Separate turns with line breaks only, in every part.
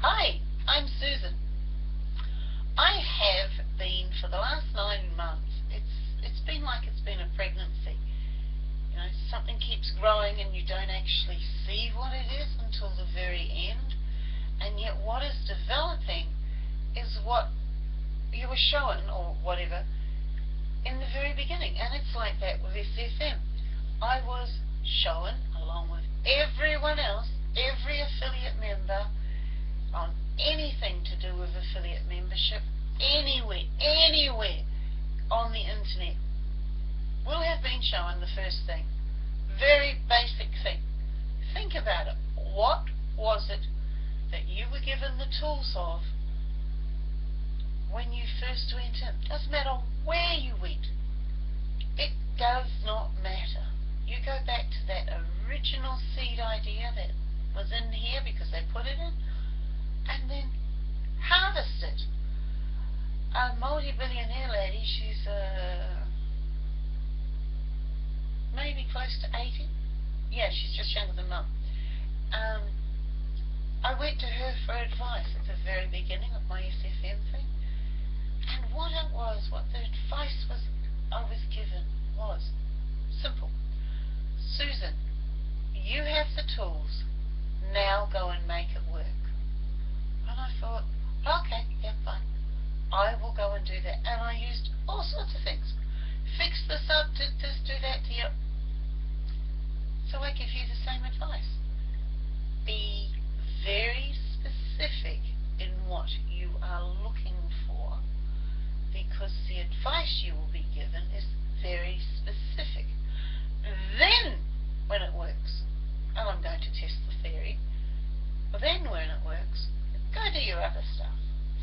Hi, I'm Susan. I have been for the last nine months. It's it's been like it's been a pregnancy. You know, something keeps growing and you don't actually see what it is until the very end. And yet what is developing is what you were shown or whatever in the very beginning. And it's like that with SFM. I was shown along with everyone else, every affiliate member on anything to do with affiliate membership anywhere, anywhere on the internet have been the first thing. Very basic thing. Think about it. What was it that you were given the tools of when you first went in? Doesn't matter where you went. It does not matter. You go back to that original seed idea that was in here because they put it in and then harvest it. A multi-billionaire lady, she's uh, maybe close to 80. Yeah, she's just younger than mum. Um, I went to her for advice at the very beginning of my SFM thing. And what it was, what the advice was I was given was simple. Susan, you have the tools. Now go and make it work. And I thought, okay, yeah, fine. I will go and do that. And I used all sorts of things. Fix this up, did this, do that to you. So I give you the same advice. Be very specific in what you are looking for because the advice you will be given is very specific. Then, when it works, and I'm going to test the theory, then when it works, Go do your other stuff.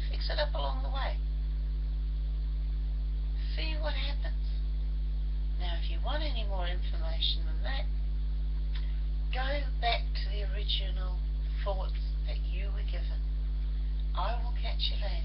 Fix it up along the way. See what happens. Now, if you want any more information than that, go back to the original thoughts that you were given. I will catch you later.